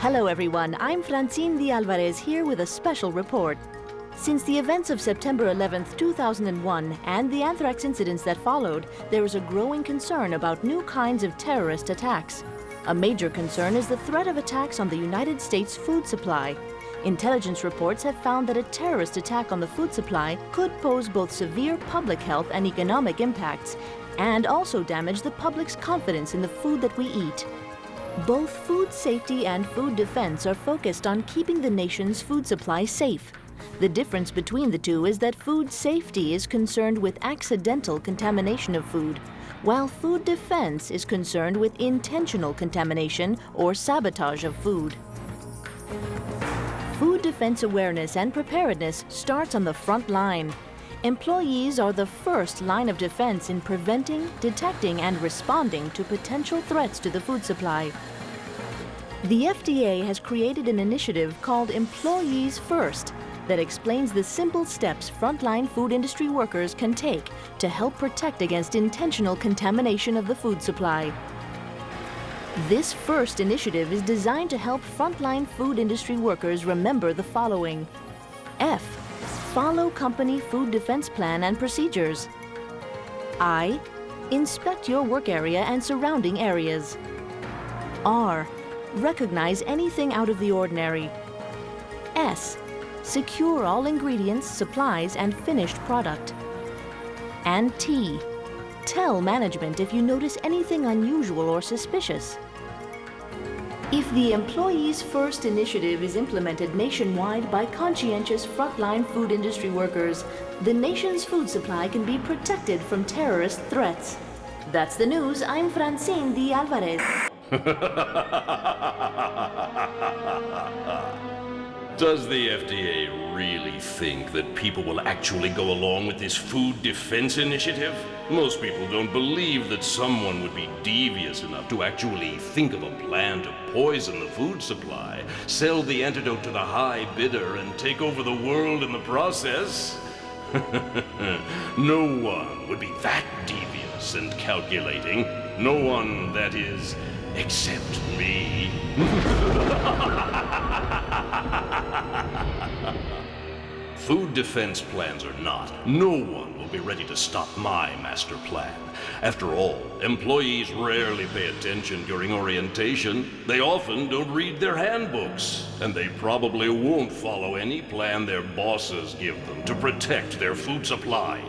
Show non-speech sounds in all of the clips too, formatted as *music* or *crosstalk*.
Hello everyone, I'm Francine de Alvarez here with a special report. Since the events of September 11, 2001 and the anthrax incidents that followed, there is a growing concern about new kinds of terrorist attacks. A major concern is the threat of attacks on the United States food supply. Intelligence reports have found that a terrorist attack on the food supply could pose both severe public health and economic impacts and also damage the public's confidence in the food that we eat. Both food safety and food defense are focused on keeping the nation's food supply safe. The difference between the two is that food safety is concerned with accidental contamination of food, while food defense is concerned with intentional contamination or sabotage of food. Food defense awareness and preparedness starts on the front line. Employees are the first line of defense in preventing, detecting, and responding to potential threats to the food supply. The FDA has created an initiative called Employees First that explains the simple steps frontline food industry workers can take to help protect against intentional contamination of the food supply. This first initiative is designed to help frontline food industry workers remember the following. F. Follow company food defense plan and procedures. I. Inspect your work area and surrounding areas. R. Recognize anything out of the ordinary. S. Secure all ingredients, supplies, and finished product. And T. Tell management if you notice anything unusual or suspicious. If the Employees First initiative is implemented nationwide by conscientious frontline food industry workers, the nation's food supply can be protected from terrorist threats. That's the news. I'm Francine de Alvarez. *laughs* Does the FDA really think that people will actually go along with this food defense initiative? Most people don't believe that someone would be devious enough to actually think of a plan to poison the food supply, sell the antidote to the high bidder, and take over the world in the process. *laughs* no one would be that devious and calculating. No one, that is, except me. *laughs* Food defense plans or not, no one will be ready to stop my master plan. After all, employees rarely pay attention during orientation. They often don't read their handbooks. And they probably won't follow any plan their bosses give them to protect their food supply.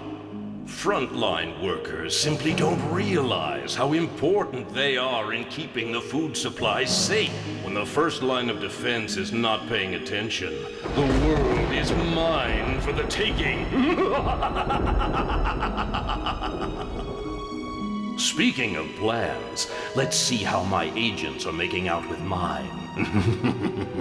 Frontline workers simply don't realize how important they are in keeping the food supply safe. When the first line of defense is not paying attention, the world is mine for the taking. *laughs* Speaking of plans, let's see how my agents are making out with mine. *laughs*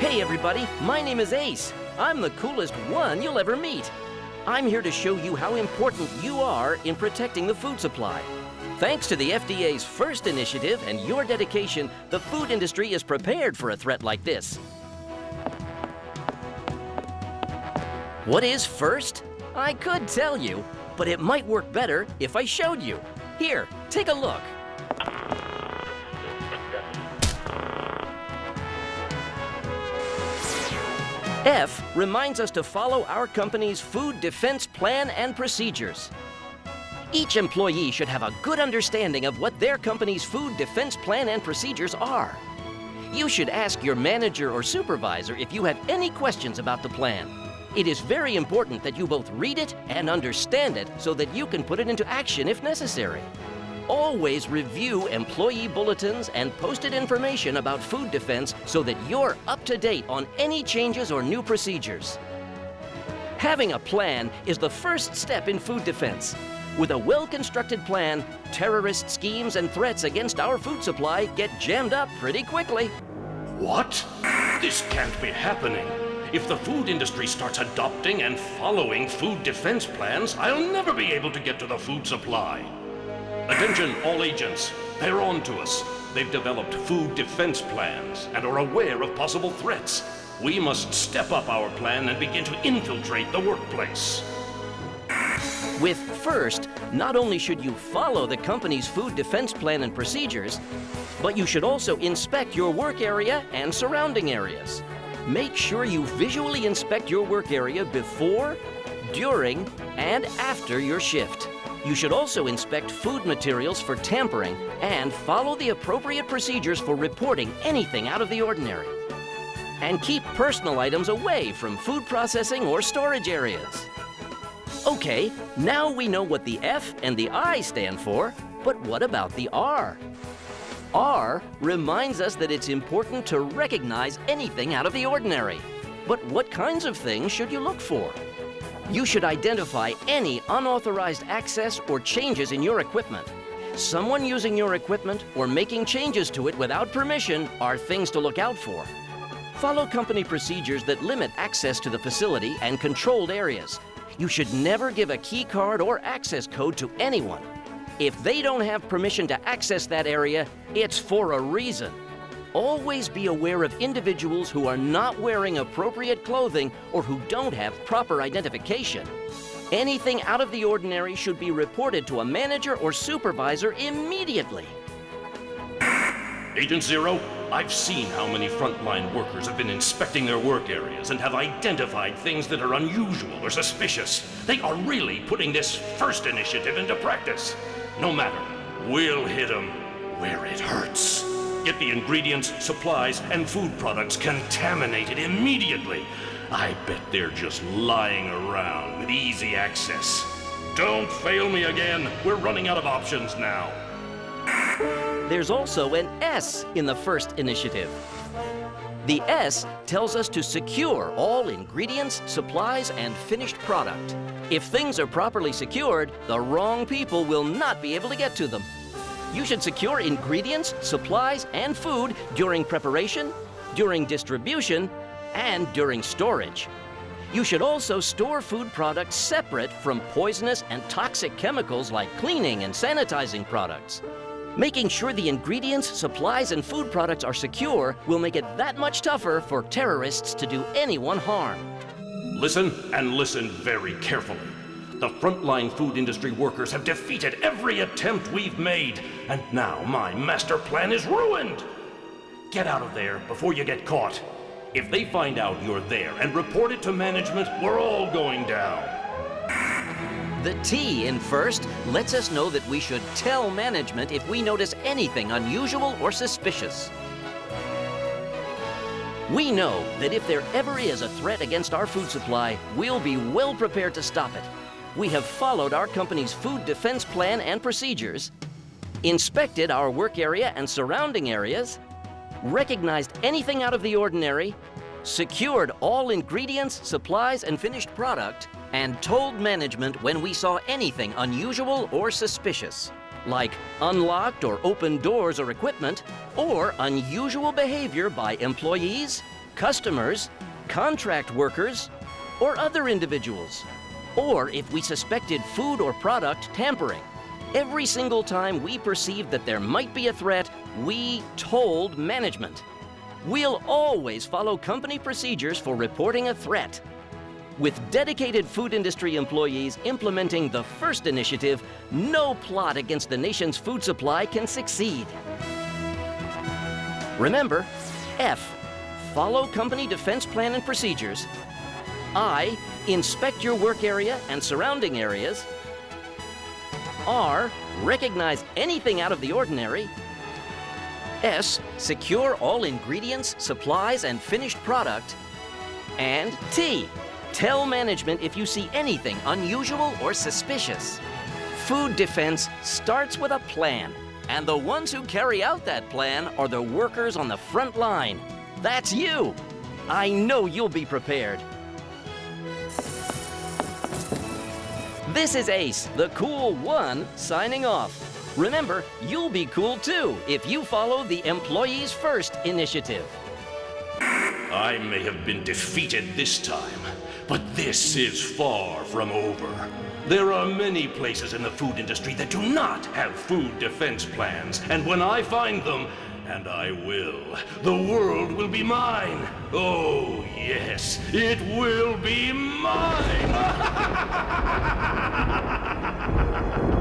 Hey everybody, my name is Ace. I'm the coolest one you'll ever meet. I'm here to show you how important you are in protecting the food supply. Thanks to the FDA's first initiative and your dedication, the food industry is prepared for a threat like this. What is first? I could tell you, but it might work better if I showed you. Here, take a look. F reminds us to follow our company's food defense plan and procedures. Each employee should have a good understanding of what their company's food defense plan and procedures are. You should ask your manager or supervisor if you have any questions about the plan. It is very important that you both read it and understand it so that you can put it into action if necessary. Always review employee bulletins and posted information about food defense so that you're up to date on any changes or new procedures. Having a plan is the first step in food defense. With a well-constructed plan, terrorist schemes and threats against our food supply get jammed up pretty quickly. What? This can't be happening. If the food industry starts adopting and following food defense plans, I'll never be able to get to the food supply. Attention, all agents. They're on to us. They've developed food defense plans and are aware of possible threats. We must step up our plan and begin to infiltrate the workplace. With FIRST, not only should you follow the company's food defense plan and procedures, but you should also inspect your work area and surrounding areas. Make sure you visually inspect your work area before, during, and after your shift. You should also inspect food materials for tampering and follow the appropriate procedures for reporting anything out of the ordinary. And keep personal items away from food processing or storage areas. Okay, now we know what the F and the I stand for, but what about the R? R reminds us that it's important to recognize anything out of the ordinary. But what kinds of things should you look for? You should identify any unauthorized access or changes in your equipment. Someone using your equipment or making changes to it without permission are things to look out for. Follow company procedures that limit access to the facility and controlled areas. You should never give a key card or access code to anyone. If they don't have permission to access that area, it's for a reason. Always be aware of individuals who are not wearing appropriate clothing or who don't have proper identification. Anything out of the ordinary should be reported to a manager or supervisor immediately. Agent Zero, I've seen how many frontline workers have been inspecting their work areas and have identified things that are unusual or suspicious. They are really putting this first initiative into practice. No matter, we'll hit them where it hurts. Get the ingredients, supplies, and food products contaminated immediately. I bet they're just lying around with easy access. Don't fail me again. We're running out of options now. There's also an S in the first initiative. The S tells us to secure all ingredients, supplies, and finished product. If things are properly secured, the wrong people will not be able to get to them. You should secure ingredients, supplies, and food during preparation, during distribution, and during storage. You should also store food products separate from poisonous and toxic chemicals like cleaning and sanitizing products. Making sure the ingredients, supplies, and food products are secure will make it that much tougher for terrorists to do anyone harm. Listen and listen very carefully. The frontline food industry workers have defeated every attempt we've made, and now my master plan is ruined. Get out of there before you get caught. If they find out you're there and report it to management, we're all going down. The T in first lets us know that we should tell management if we notice anything unusual or suspicious. We know that if there ever is a threat against our food supply, we'll be well prepared to stop it. We have followed our company's food defense plan and procedures, inspected our work area and surrounding areas, recognized anything out of the ordinary, secured all ingredients, supplies, and finished product, and told management when we saw anything unusual or suspicious, like unlocked or open doors or equipment, or unusual behavior by employees, customers, contract workers, or other individuals, or if we suspected food or product tampering. Every single time we perceived that there might be a threat, we told management. We'll always follow company procedures for reporting a threat. With dedicated food industry employees implementing the first initiative, no plot against the nation's food supply can succeed. Remember, F, follow company defense plan and procedures. I, inspect your work area and surrounding areas. R, recognize anything out of the ordinary. S, secure all ingredients, supplies, and finished product. And T, tell management if you see anything unusual or suspicious. Food defense starts with a plan, and the ones who carry out that plan are the workers on the front line. That's you. I know you'll be prepared. This is Ace, the cool one, signing off. Remember, you'll be cool too if you follow the Employees First initiative. I may have been defeated this time, but this is far from over. There are many places in the food industry that do not have food defense plans, and when I find them, and I will, the world will be mine. Oh, yes, it will be mine! *laughs*